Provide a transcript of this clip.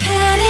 Penny.